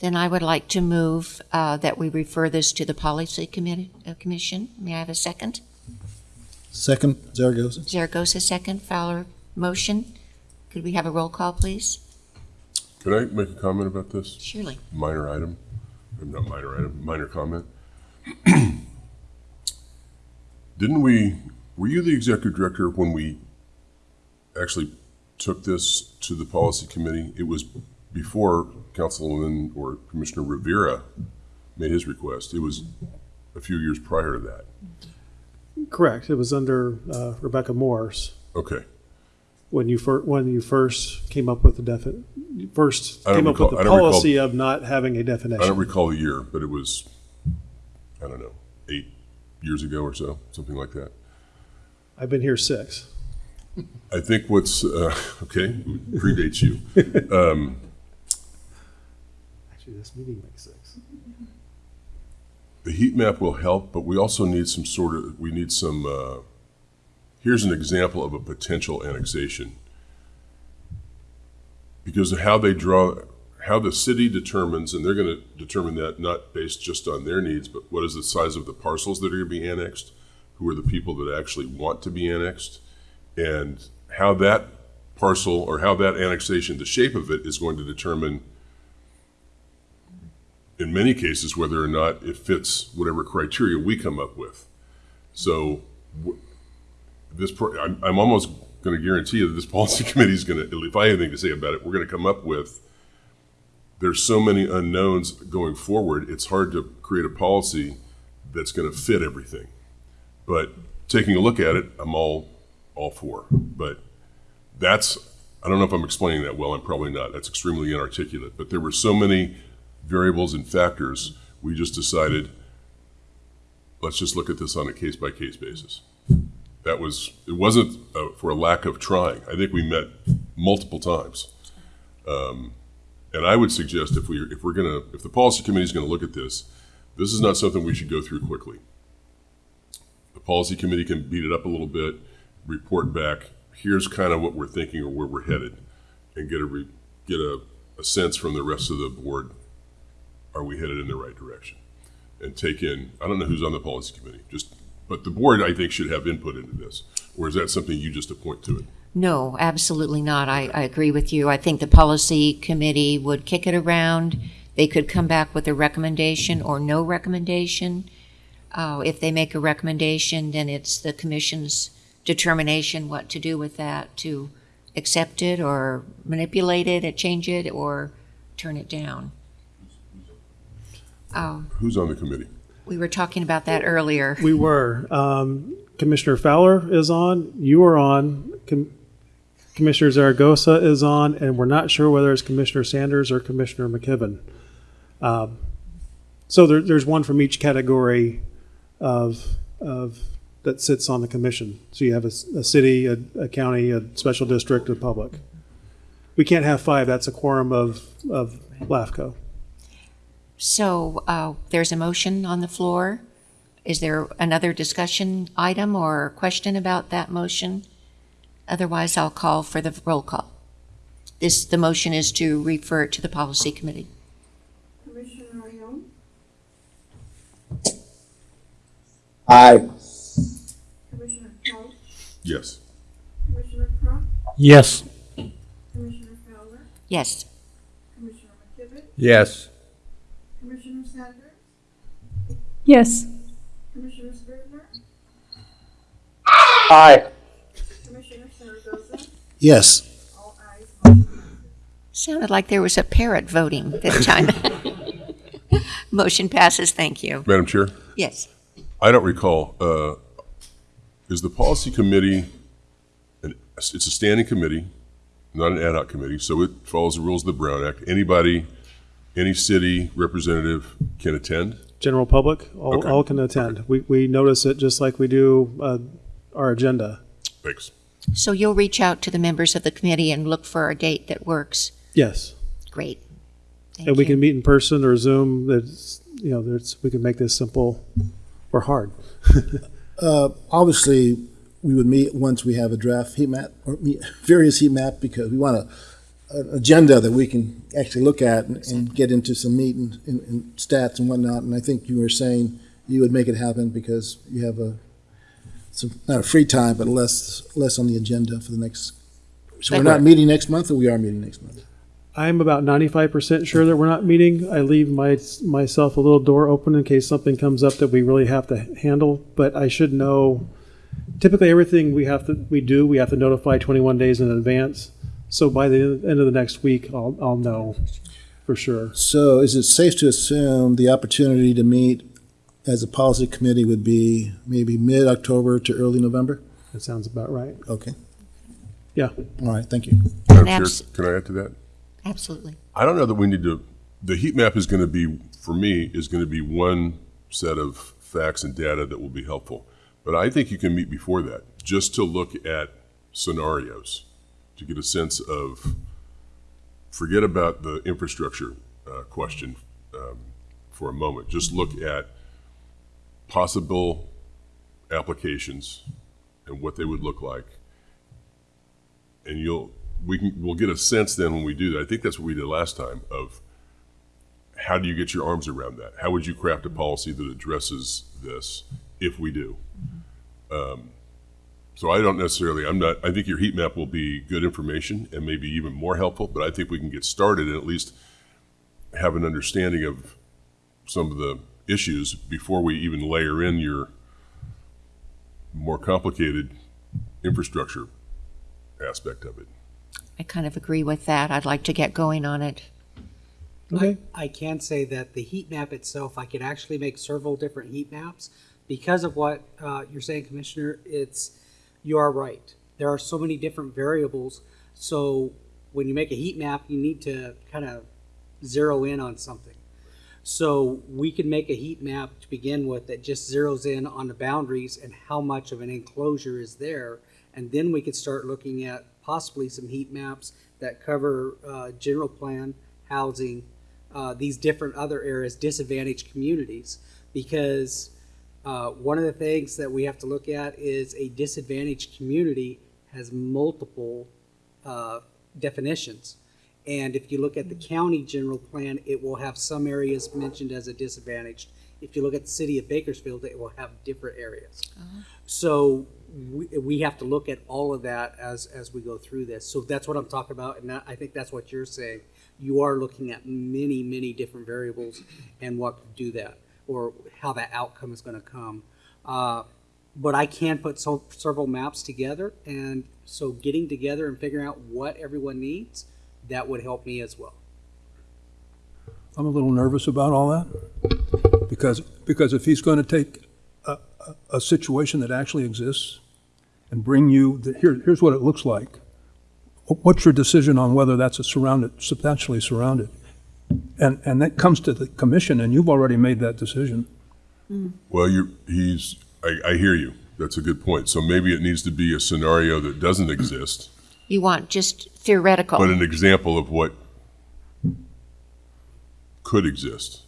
Then I would like to move uh, that we refer this to the policy committee, uh, commission. May I have a second? Second, Zaragoza. Zaragoza, second. Fowler, motion. Could we have a roll call, please? Can I make a comment about this? Surely. Minor item, not minor item, minor comment. Didn't we, were you the executive director when we actually took this to the policy committee? It was before Councilman or Commissioner Rivera made his request. It was a few years prior to that. Correct. It was under uh, Rebecca Morse Okay. When you fir, when you first came up with the defi, you first I don't came up with recall- the I don't recall- policy of not having a I don't definition. recall the year, but it was, I don't know, eight years ago or so, something like that. I've been here six. I think what's, uh, okay, predates you. Um, Actually, this meeting makes six. The heat map will help, but we also need some sort of, we need some, uh, here's an example of a potential annexation. Because of how they draw, how the city determines, and they're gonna determine that not based just on their needs, but what is the size of the parcels that are gonna be annexed? Who are the people that actually want to be annexed? And how that parcel, or how that annexation, the shape of it is going to determine in many cases, whether or not it fits whatever criteria we come up with. So this, I'm, I'm almost going to guarantee you that this policy committee is going to, if I have anything to say about it, we're going to come up with, there's so many unknowns going forward, it's hard to create a policy that's going to fit everything. But taking a look at it, I'm all, all for. But that's, I don't know if I'm explaining that well, I'm probably not. That's extremely inarticulate. But there were so many variables and factors, we just decided, let's just look at this on a case-by-case basis. That was, it wasn't uh, for a lack of trying. I think we met multiple times. Um, And I would suggest if we, if we're gonna, if the policy committee is gonna look at this, this is not something we should go through quickly. The policy committee can beat it up a little bit, report back, here's kind of what we're thinking or where we're headed, and get a, re- get a, a sense from the rest of the board, are we headed in the right direction? And take in, I don't know who's on the policy committee, just, but the board, I think, should have input into this. Or is that something you just appoint to it? No, absolutely not. I, I agree with you. I think the policy committee would kick it around. They could come back with a recommendation or no recommendation. Uh, if they make a recommendation, then it's the commission's determination what to do with that, to accept it or manipulate it, or change it, or turn it down? Oh, Who's on the committee? We were talking about that earlier. We were. Um, Commissioner Fowler is on, you are on, Com- Commissioner Zaragoza is on, and we're not sure whether it's Commissioner Sanders or Commissioner McKibben. Um, So there, there's one from each category of, of, that sits on the commission. So you have a city, a, a county, a special district, a public. We can't have five, that's a quorum of, of LAFCO. So uh, there's a motion on the floor. Is there another discussion item or question about that motion? Otherwise, I'll call for the roll call. This, the motion is to refer it to the policy committee. Commissioner Young, Aye. Commissioner Couch, Yes. Commissioner Crump, Yes. Commissioner Fowler, Yes. Commissioner McKibben, Yes. Commissioner Sanders, Yes. Commissioner Scrivener, Aye. Commissioner Zaragoza, Yes. all ayes, motion. Sounded like there was a parrot voting this time. Motion passes, thank you. Madam Chair? Yes. I don't recall, uh, is the policy committee, an- it's a standing committee, not an ad hoc committee, so it follows the rules of the Brown Act. Anybody, any city representative can attend? General public, all, Okay. all can attend. We, we notice it just like we do, uh, our agenda. Thanks. So you'll reach out to the members of the committee and look for a date that works. Yes. Great. Thank And we can meet in person or Zoom. That's, you know, there's, we can make this simple or hard. Uh, obviously, we would meet once we have a draft heat map or meet various heat map because we want a, an agenda that we can actually look at and, and get into some meat and, and, and stats and whatnot. And I think you were saying you would make it happen because you have a some not a free time, but less less on the agenda for the next. So we're not meeting next month, or we are meeting next month. I'm about ninety-five percent sure that we're not meeting. I leave my, myself a little door open in case something comes up that we really have to handle, but I should know. Typically, everything we have to, we do, we have to notify twenty-one days in advance. So by the end of the next week, I'll, I'll know for sure. So is it safe to assume the opportunity to meet as a policy committee would be maybe mid-October to early November? That sounds about right. Okay. Yeah. All right, thank you. Madam Chair, abs- can I add to that? Absolutely. I don't know that we need to, the heat map is going to be, for me, is going to be one set of facts and data that will be helpful. But I think you can meet before that, just to look at scenarios, to get a sense of, forget about the infrastructure uh, question um, for a moment. Just look at possible applications and what they would look like. And you'll, we can, we'll get a sense then when we do that. I think that's what we did last time of how do you get your arms around that? How would you craft a policy that addresses this if we do? Um, so I don't necessarily, I'm not, I think your heat map will be good information and maybe even more helpful, but I think we can get started and at least have an understanding of some of the issues before we even layer in your more complicated infrastructure aspect of it. I kind of agree with that. I'd like to get going on it. Okay. I can say that the heat map itself, I could actually make several different heat maps. Because of what uh, you're saying, Commissioner, it's, you are right. There are so many different variables. So when you make a heat map, you need to kind of zero in on something. So we can make a heat map to begin with that just zeroes in on the boundaries and how much of an enclosure is there. And then we could start looking at possibly some heat maps that cover uh, general plan, housing, uh, these different other areas, disadvantaged communities. Because uh, one of the things that we have to look at is a disadvantaged community has multiple uh, definitions. And if you look at the county general plan, it will have some areas mentioned as a disadvantaged. If you look at the city of Bakersfield, it will have different areas. So we, we have to look at all of that as, as we go through this. So that's what I'm talking about, and that, I think that's what you're saying. You are looking at many, many different variables and what could do that, or how that outcome is gonna come. Uh, but I can put so, several maps together, and so getting together and figuring out what everyone needs, that would help me as well. I'm a little nervous about all that. Because, because if he's going to take a, a, a situation that actually exists and bring you, the, here, here's what it looks like. What's your decision on whether that's a surrounded, substantially surrounded? And, and that comes to the commission, and you've already made that decision. Mm. Well, you, he's, I, I hear you. That's a good point. So maybe it needs to be a scenario that doesn't exist, You want just theoretical. but an example of what could exist.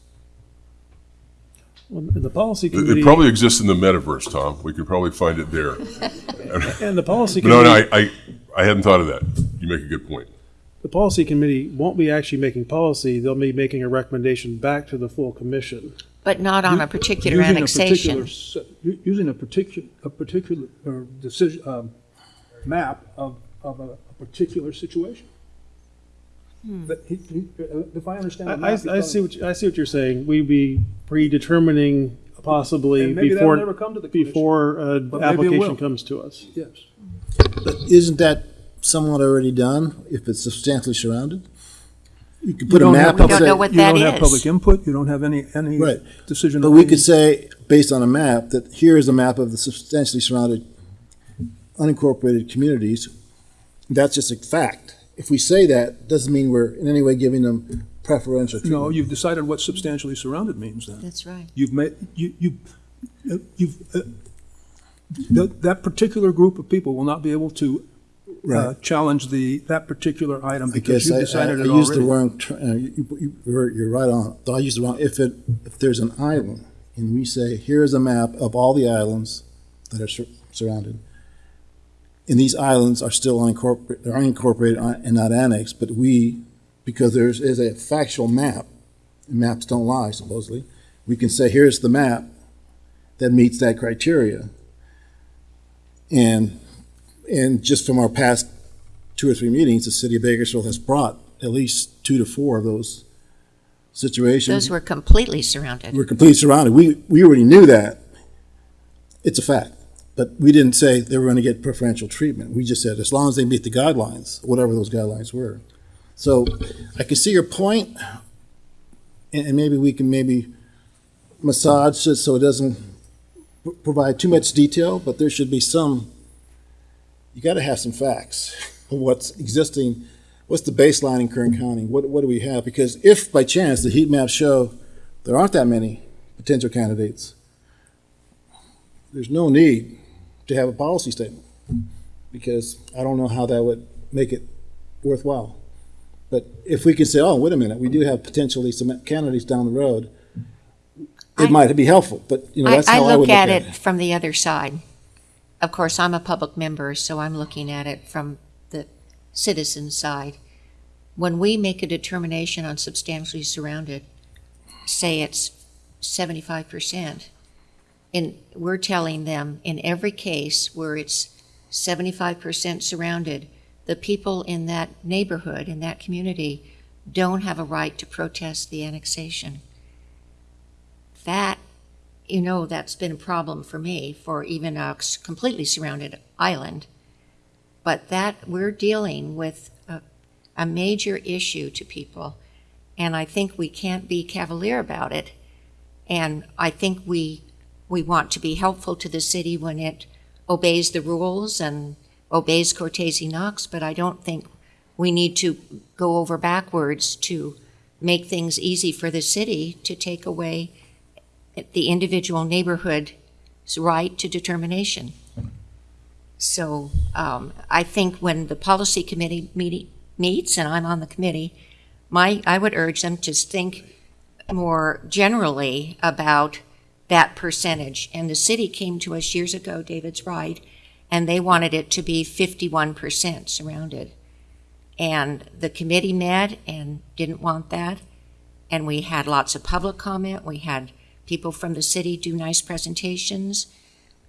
Well, The policy It, committee. it probably exists in the metaverse, Tom. We could probably find it there. And the policy But no, committee. no, I, I, I hadn't thought of that. You make a good point. The policy committee won't be actually making policy, they'll be making a recommendation back to the full commission. But not on a particular Using a annexation. particular u- Using a particular, a particular, or decision, um, map of, of a a particular situation. But he- he- uh, If I understand I, the I, map. I see what, you- I see what you're saying, we'd be predetermining possibly And maybe that'll before, never come to the commission. before, uh, maybe it application comes to us. Yes. But isn't that somewhat already done if it's substantially surrounded? You could You put a don't map. have We and don't say- know what You that don't have is. public input, you don't have any, any Right. decision. But we making. could say, based on a map, that here is a map of the substantially surrounded unincorporated communities. That's just a fact. If we say that, doesn't mean we're in any way giving them preferential No, treatment. you've decided what substantially surrounded means then. That's right. You've made, you, you, uh, you've, uh, that, that particular group of people will not be able to uh, Right. challenge the, that particular item I because guess you've I, I, decided I it used the already. wrong, uh, you, you, you're, you're right on. Though I used the wrong, if it, if there's an island and we say, here's a map of all the islands that are sur- surrounded. And these islands are still unincorporated, they're unincorporated uh, and not annexed, but we, because there's, is a factual map, and maps don't lie supposedly, we can say, here's the map that meets that criteria. And, and just from our past two or three meetings, the city of Bakersfield has brought at least two to four of those situations. Those were completely surrounded. We're completely surrounded. We, we already knew that. It's a fact. But we didn't say they were going to get preferential treatment. We just said as long as they meet the guidelines, whatever those guidelines were. So I can see your point, and, and maybe we can maybe massage it so it doesn't provide too much detail, but there should be some, you got to have some facts of what's existing, what's the baseline in Kern County? What, what do we have? Because if by chance the heat maps show there aren't that many potential candidates, there's no need to have a policy statement because I don't know how that would make it worthwhile. But if we could say, oh, wait a minute, we do have potentially some candidates down the road, I- it might be helpful, but you know, I, that's I how I would look at it from the other side. Of course, I'm a public member, so I'm looking at it from the citizen side. When we make a determination on substantially surrounded, say it's seventy-five percent, and we're telling them in every case where it's seventy-five percent surrounded, the people in that neighborhood, in that community, don't have a right to protest the annexation. That you know that's been a problem for me for even a completely surrounded island. But that we're dealing with a, a major issue to people, and I think we can't be cavalier about it. And I think we we want to be helpful to the city when it obeys the rules and obeys Cortese Knox, but I don't think we need to go over backwards to make things easy for the city to take away the individual neighborhood's right to determination. So um, I think when the policy committee meeting, meets, and I'm on the committee, my, I would urge them to think more generally about that percentage. And the city came to us years ago, David's right, and they wanted it to be 51% surrounded. And the committee met and didn't want that. And we had lots of public comment. We had people from the city do nice presentations.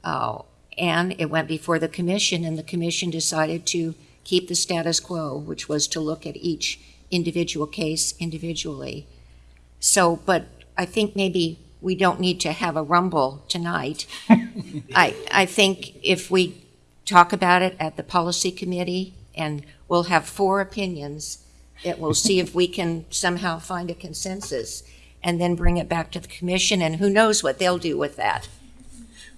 Uh, and it went before the commission, and the commission decided to keep the status quo, which was to look at each individual case individually. So, but I think maybe we don't need to have a rumble tonight. I, I think if we talk about it at the policy committee, and we'll have four opinions, that we'll see if we can somehow find a consensus, and then bring it back to the commission, and who knows what they'll do with that.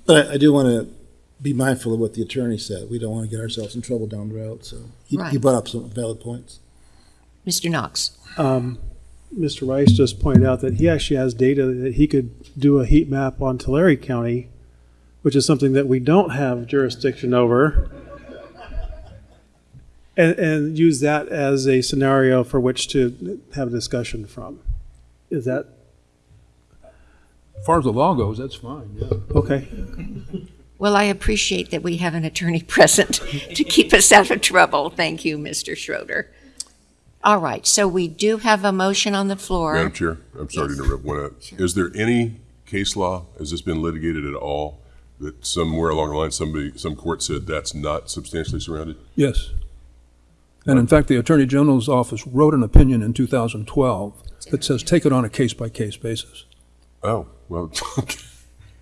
But I, I do want to be mindful of what the attorney said. We don't want to get ourselves in trouble down the road, so he, he brought up some valid points. Mr. Knox? Um, Mr. Rice just pointed out that he actually has data that he could do a heat map on Tulare County, which is something that we don't have jurisdiction over. And, and use that as a scenario for which to have a discussion from. Is that, As far as the law goes, that's fine, yeah. okay? Well, I appreciate that we have an attorney present to keep us out of trouble. Thank you, Mr. Schroeder. All right, so we do have a motion on the floor. Madam Chair, I'm sorry to interrupt one. uh, Is there any case law, has this been litigated at all, that somewhere along the line, somebody, some court said that's not substantially surrounded? Yes. And in fact, the Attorney General's office wrote an opinion in 2012 that says take it on a case-by-case basis. Oh, well,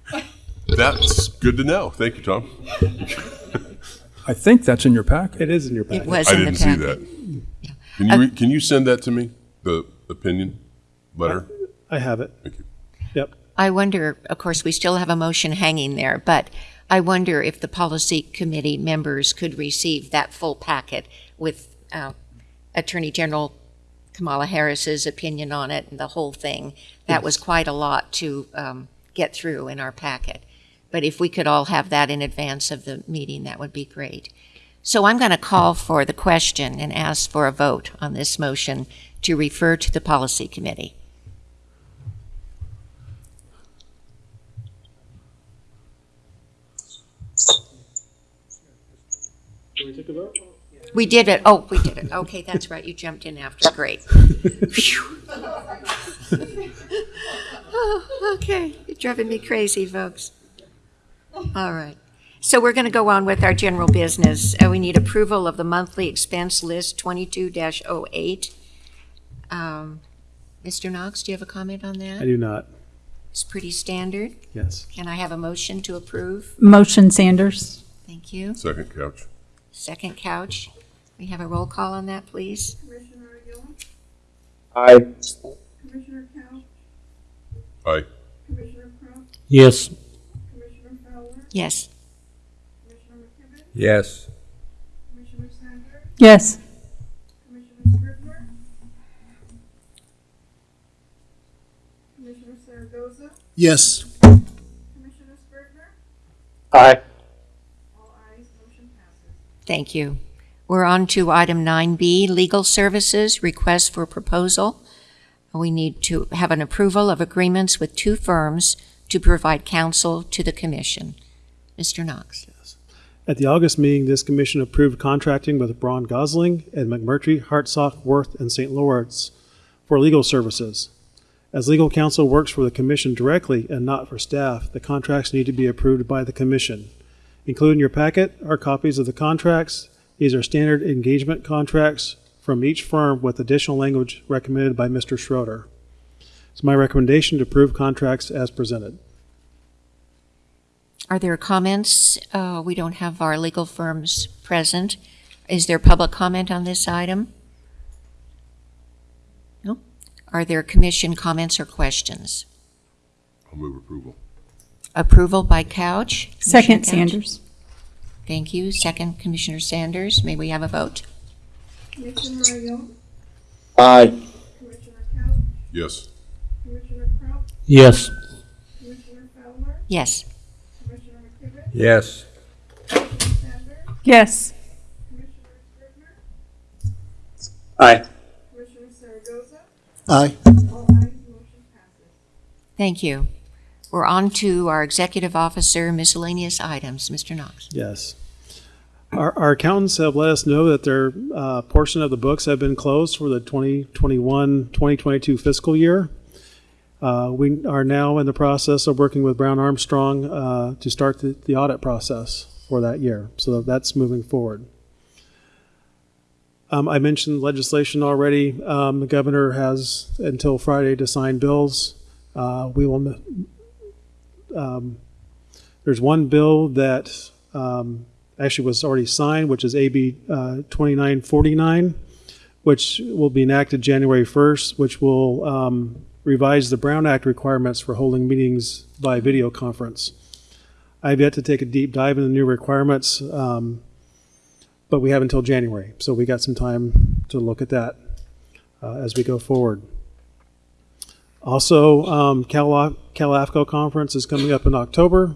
that's good to know. Thank you, Tom. I think that's in your packet. It is in your It was I in the didn't see packet. that. Can you, re- can you send that to me, the opinion letter? I have it. Thank you. Yep. I wonder, of course, we still have a motion hanging there, but I wonder if the policy committee members could receive that full packet with uh, Attorney General Kamala Harris's opinion on it and the whole thing. That was quite a lot to um, get through in our packet. But if we could all have that in advance of the meeting, that would be great. So I'm going to call for the question and ask for a vote on this motion to refer to the policy committee. Can We did it. Oh, we did it. Okay, that's right. You jumped in after. Great. Oh, okay, you're driving me crazy, folks. All right. So we're going to go on with our general business. Uh, we need approval of the monthly expense list 22-08. Um, Mr. Knox, do you have a comment on that? I do not. It's pretty standard. Yes. Can I have a motion to approve? Motion Sanders. Thank you. Second Couch. Second Couch. We have a roll call on that, please. Commissioner Aguilar, Aye. Commissioner Couch, Aye. Commissioner Crump, Yes. Commissioner Fowler, Yes. Commissioner McKibben, Yes. Commissioner Sanders, Yes. Commissioner Scrivener, Commissioner Zaragoza, Yes. Commissioner Scrivener, Aye. all ayes, motion passes. Thank you. We're on to item 9B, legal services, request for proposal. We need to have an approval of agreements with two firms to provide counsel to the commission. Mr. Knox. Yes. At the August meeting, this commission approved contracting with Braun Gosling and McMurtrey, Hartsock, Worth, and St. Lawrence for legal services. As legal counsel works for the commission directly and not for staff, the contracts need to be approved by the commission. Included in your packet are copies of the contracts. These are standard engagement contracts from each firm with additional language recommended by Mr. Schroeder. It's my recommendation to approve contracts as presented. Are there comments? Uh, We don't have our legal firms present. Is there public comment on this item? No? Are there commission comments or questions? I'll move approval. Approval by Couch? Second Couch? Sanders. Thank you. Second, Commissioner Sanders. May we have a vote? Commissioner Aguilar, Aye. Commissioner Couch, Yes. Commissioner Crump, Yes. Commissioner Fowler, Yes. Commissioner McKibben, Yes. Commissioner Sanders, Yes. Commissioner Scrivener, Aye. Commissioner Zaragoza, Aye. all ayes, motion passes. Thank you. We're on to our executive officer miscellaneous items. Mr. Knox. Yes. Our, our accountants have let us know that their uh, portion of the books have been closed for the 2021 2022 fiscal year. Uh, we are now in the process of working with Brown Armstrong uh, to start the, the audit process for that year. So that's moving forward. Um, I mentioned legislation already. Um, the governor has until Friday to sign bills. Uh, we will um, there's one bill that um, actually was already signed, which is AB uh, 2949, which will be enacted January 1st, which will um, revise the Brown Act requirements for holding meetings by video conference. I've yet to take a deep dive into the new requirements, um, but we have until January, so we got some time to look at that uh, as we go forward. Also, um, Cal, CalAFCO conference is coming up in October.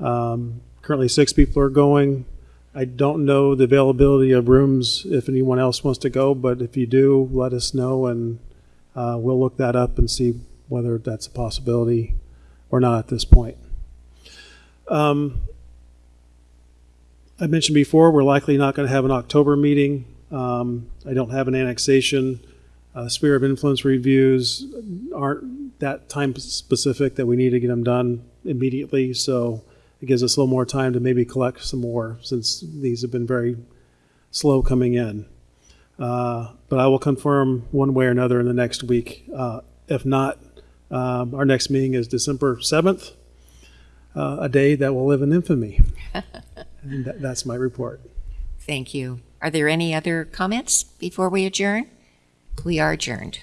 Um, currently, six people are going. I don't know the availability of rooms if anyone else wants to go, but if you do, let us know and uh, we'll look that up and see whether that's a possibility or not at this point. Um, I mentioned before, we're likely not going to have an October meeting. Um, I don't have an annexation. Uh, sphere of influence reviews aren't that time specific that we need to get them done immediately. So it gives us a little more time to maybe collect some more since these have been very slow coming in. Uh, but I will confirm one way or another in the next week. Uh, if not, um, our next meeting is December 7th, uh, a day that will live in infamy. and that, that's my report. Thank you. Are there any other comments before we adjourn? We are adjourned.